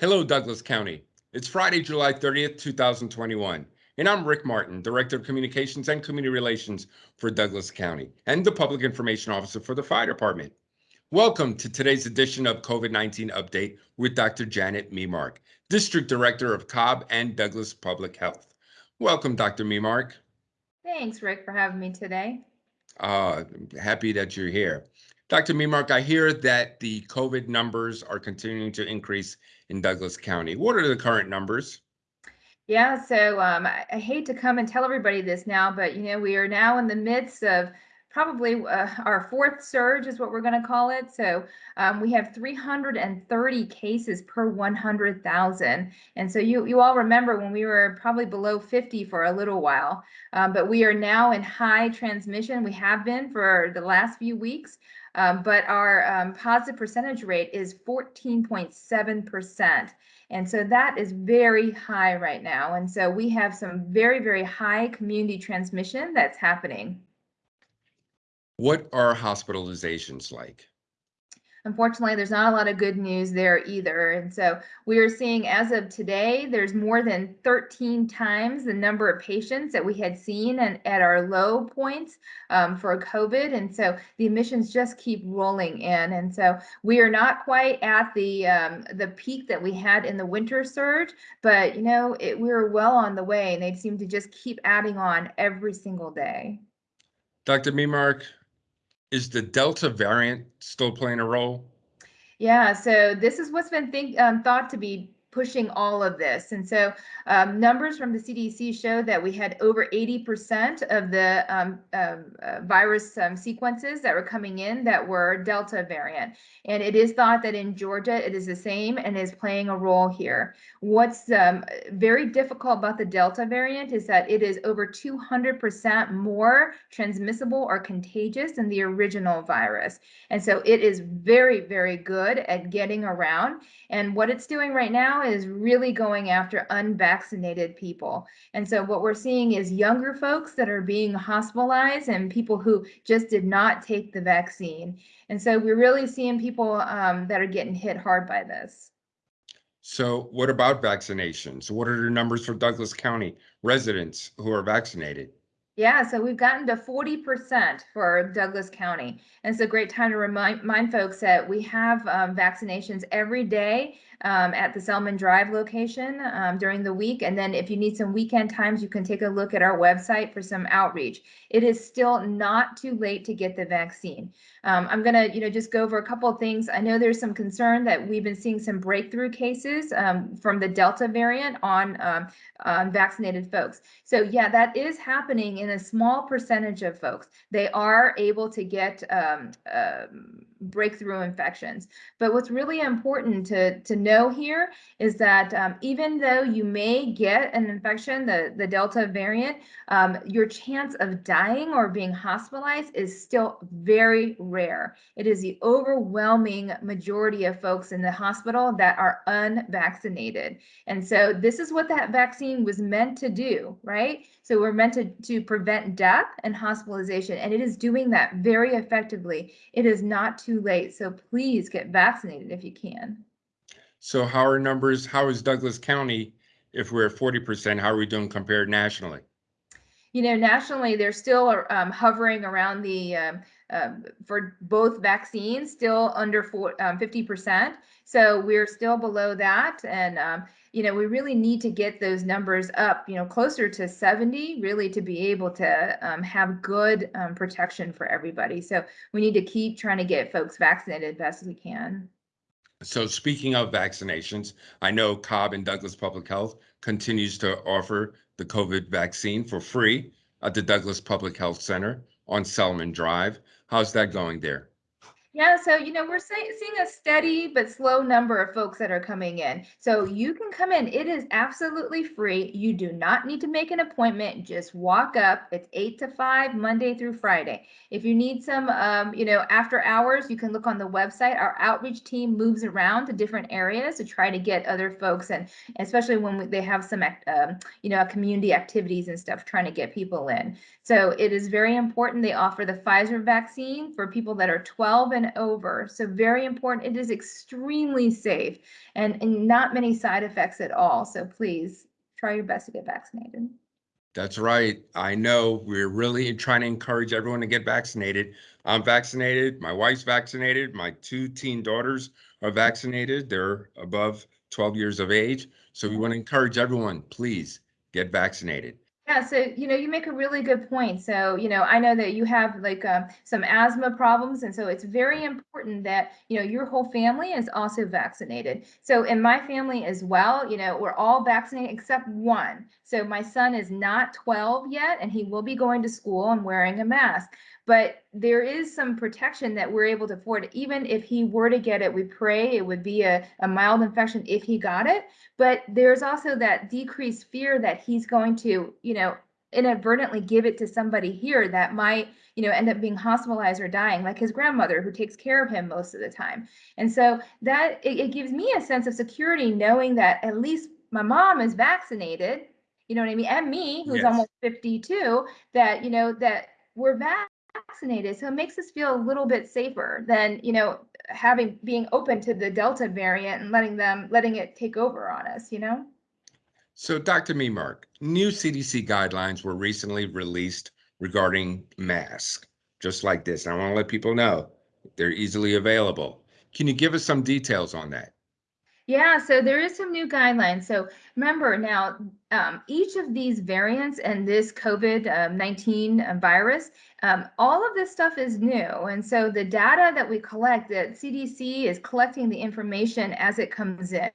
Hello, Douglas County. It's Friday, July 30th, 2021, and I'm Rick Martin, Director of Communications and Community Relations for Douglas County and the Public Information Officer for the Fire Department. Welcome to today's edition of COVID-19 Update with Dr. Janet Memark, District Director of Cobb and Douglas Public Health. Welcome, Dr. Memark. Thanks, Rick, for having me today. Uh, happy that you're here. Dr. Memark, I hear that the COVID numbers are continuing to increase in Douglas County. What are the current numbers? Yeah, so um, I, I, hate to come and tell everybody this now, but you know we are now in the midst of probably uh, our fourth surge is what we're going to call it. So um, we have 330 cases per 100,000. And so you, you all remember when we were probably below 50 for a little while, um, but we are now in high transmission. We have been for the last few weeks. Um, but our um, positive percentage rate is 14.7%. And so that is very high right now. And so we have some very, very high community transmission that's happening. What are hospitalizations like? Unfortunately, there's not a lot of good news there either. And so we are seeing as of today, there's more than 13 times the number of patients that we had seen and at our low points um, for COVID. And so the admissions just keep rolling in. And so we are not quite at the um, the peak that we had in the winter surge, but you know, it, we are well on the way and they seem to just keep adding on every single day. Dr. Memark, is the Delta variant still playing a role? Yeah, so this is what's been think, um, thought to be pushing all of this. And so um, numbers from the CDC show that we had over 80% of the um, um, uh, virus um, sequences that were coming in that were Delta variant. And it is thought that in Georgia, it is the same and is playing a role here. What's um, very difficult about the Delta variant is that it is over 200% more transmissible or contagious than the original virus. And so it is very, very good at getting around. And what it's doing right now is really going after unvaccinated people. And so what we're seeing is younger folks that are being hospitalized and people who just did not take the vaccine. And so we're really seeing people um, that are getting hit hard by this. So what about vaccinations? What are the numbers for Douglas County residents who are vaccinated? Yeah, so we've gotten to 40% for Douglas County. And it's a great time to remind, remind folks that we have um, vaccinations every day um, at the Selman Drive location um, during the week. And then if you need some weekend times, you can take a look at our website for some outreach. It is still not too late to get the vaccine. Um, I'm gonna, you know, just go over a couple of things. I know there's some concern that we've been seeing some breakthrough cases um, from the Delta variant on, um, on vaccinated folks. So yeah, that is happening in a small percentage of folks. They are able to get um, breakthrough infections. But what's really important to, to know here is that um, even though you may get an infection, the, the Delta variant, um, your chance of dying or being hospitalized is still very rare. It is the overwhelming majority of folks in the hospital that are unvaccinated. And so this is what that vaccine was meant to do, right? So we're meant to, to prevent death and hospitalization, and it is doing that very effectively. It is not too late, so please get vaccinated if you can. So how are numbers, how is Douglas County, if we're at 40%, how are we doing compared nationally? You know, nationally, they're still um, hovering around the, um, um, for both vaccines, still under 50%. Um, so we're still below that. And um, you know, we really need to get those numbers up, you know, closer to 70, really to be able to um, have good um, protection for everybody. So we need to keep trying to get folks vaccinated as best we can. So speaking of vaccinations, I know Cobb and Douglas Public Health continues to offer the COVID vaccine for free at the Douglas Public Health Center on Selman Drive. How's that going there? Yeah, so you know, we're say, seeing a steady but slow number of folks that are coming in. So you can come in. It is absolutely free. You do not need to make an appointment. Just walk up. It's eight to five, Monday through Friday. If you need some, um, you know, after hours, you can look on the website. Our outreach team moves around to different areas to try to get other folks, and especially when they have some, um, you know, community activities and stuff, trying to get people in. So it is very important. They offer the Pfizer vaccine for people that are 12 and over. So very important. It is extremely safe and, and not many side effects at all. So please try your best to get vaccinated. That's right. I know we're really trying to encourage everyone to get vaccinated. I'm vaccinated. My wife's vaccinated. My two teen daughters are vaccinated. They're above 12 years of age. So we want to encourage everyone, please get vaccinated. Yeah, so you know, you make a really good point. So, you know, I know that you have like um, some asthma problems, and so it's very important that you know your whole family is also vaccinated. So, in my family as well, you know, we're all vaccinated except one. So, my son is not 12 yet, and he will be going to school and wearing a mask. But there is some protection that we're able to afford. Even if he were to get it, we pray it would be a, a mild infection if he got it. But there's also that decreased fear that he's going to, you know, inadvertently give it to somebody here that might, you know, end up being hospitalized or dying, like his grandmother who takes care of him most of the time. And so that it, it gives me a sense of security knowing that at least my mom is vaccinated, you know what I mean, and me, who's Yes. almost 52, that, you know, that we're vaccinated so it makes us feel a little bit safer than you know having being open to the delta variant and letting them letting it take over on us you know So Dr. Memark, new CDC guidelines were recently released regarding masks, just like this. I want to let people know they're easily available. Can you give us some details on that? yeah so there is some new guidelines so remember now um, each of these variants and this covid-19 uh, virus um, all of this stuff is new. And so the data that we collect that cdc is collecting the information as it comes in.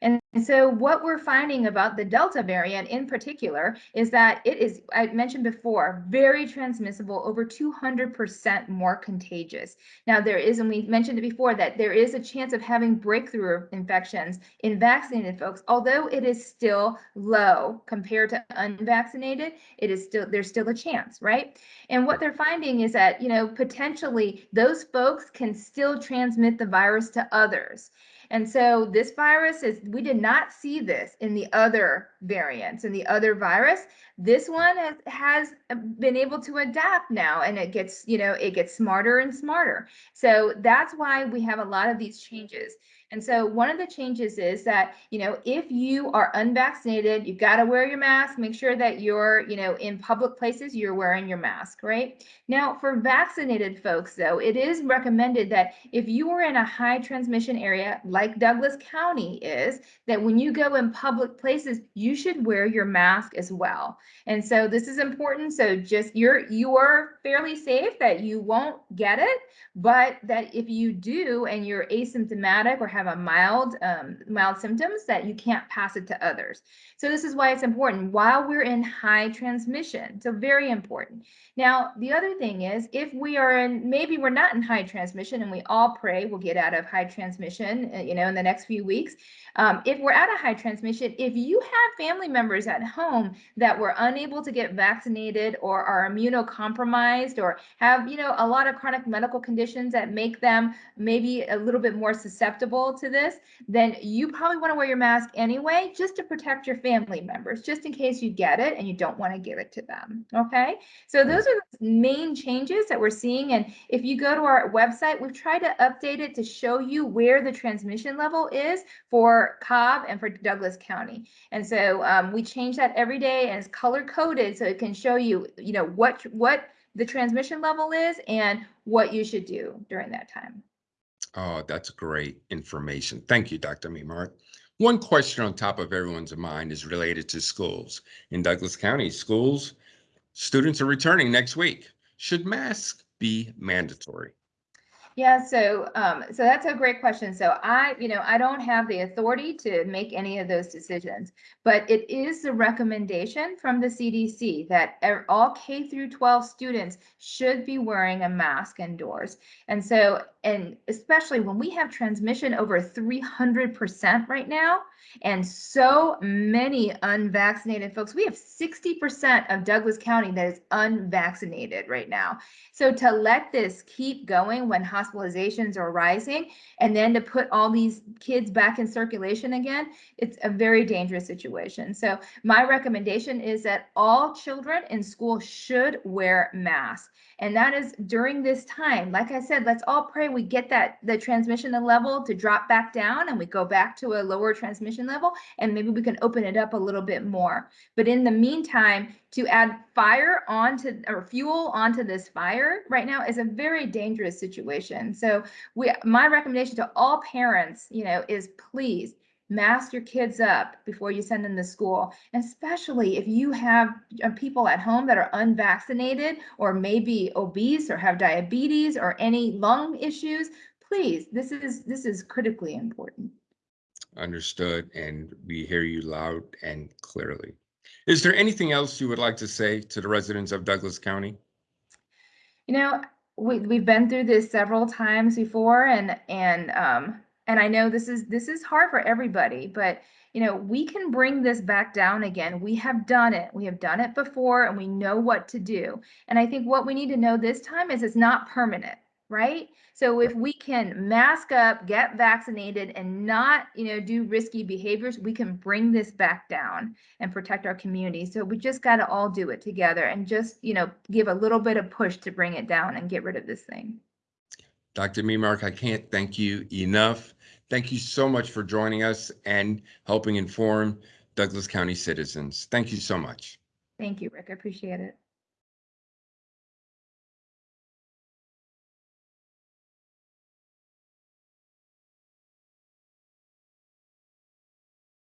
And so what we're finding about the delta variant in particular is that it is i mentioned before very transmissible over 200% more contagious. Now there is and we mentioned it before that there is a chance of having breakthrough infections in vaccinated folks although it is still low compared to unvaccinated it is still there's still a chance right and what they're finding is that, you know, potentially those folks can still transmit the virus to others. And so this virus is, we did not see this in the other variants and the other virus. This one has, has um, been able to adapt now and it gets, you know, it gets smarter and smarter. So that's why we have a lot of these changes. And so one of the changes is that, you know, if you are unvaccinated, you've got to wear your mask, make sure that you're, you know, in public places, you're wearing your mask, right? Now, for vaccinated folks, though, it is recommended that if you are in a high transmission area like Douglas County is, that when you go in public places, you should wear your mask as well. And so this is important. So just you're you're fairly safe that you won't get it, but that if you do and you're asymptomatic or have a mild um, mild symptoms, that you can't pass it to others. So this is why it's important while we're in high transmission. So very important. Now, the other thing is if we are in, maybe we're not in high transmission and we all pray we'll get out of high transmission, uh, you know, in the next few weeks. Um, if we're at a high transmission, if you have family members at home that were unable to get vaccinated or are immunocompromised or have, you know, a lot of chronic medical conditions that make them maybe a little bit more susceptible to this, then you probably want to wear your mask anyway, just to protect your family members, just in case you get it and you don't want to give it to them. Okay. So mm-hmm. those are the main changes that we're seeing. And if you go to our website, we've tried to update it to show you where the transmission level is for Cobb and for Douglas County. And so um, we change that every day and it's color coded so it can show you, you know, what what the transmission level is and what you should do during that time. Oh, that's great information. Thank you, Dr. Memark. One question on top of everyone's mind is related to schools. In Douglas County, schools, students are returning next week. Should masks be mandatory? Yeah, so um, so that's a great question. So I, you know, I don't have the authority to make any of those decisions, but it is the recommendation from the CDC that all K through 12 students should be wearing a mask indoors. And so, and especially when we have transmission over 300% right now, and so many unvaccinated folks, we have 60% of Douglas County that is unvaccinated right now. So to let this keep going when hospitalizations are rising. And then to put all these kids back in circulation again, it's a very dangerous situation. So my recommendation is that all children in school should wear masks. And that is during this time. Like I said, let's all pray we get that the transmission level to drop back down and we go back to a lower transmission level and maybe we can open it up a little bit more. But in the meantime, to add fire onto or fuel onto this fire right now is a very dangerous situation. So we my recommendation to all parents, you know, is please mask your kids up before you send them to school, especially if you have uh, people at home that are unvaccinated or maybe obese or have diabetes or any lung issues. Please, this is this is critically important. Understood, and we hear you loud and clearly. Is there anything else you would like to say to the residents of Douglas County? You know, we we've been through this several times before and and um and I know this is this is hard for everybody, but you know, we can bring this back down again. We have done it. We have done it before and we know what to do. And I think what we need to know this time is it's not permanent, right? So if we can mask up, get vaccinated and not, you know, do risky behaviors, we can bring this back down and protect our community. So we just got to all do it together and just, you know, give a little bit of push to bring it down and get rid of this thing. Dr. Memark, I can't thank you enough. Thank you so much for joining us and helping inform Douglas County citizens. Thank you so much. Thank you, Rick. I appreciate it.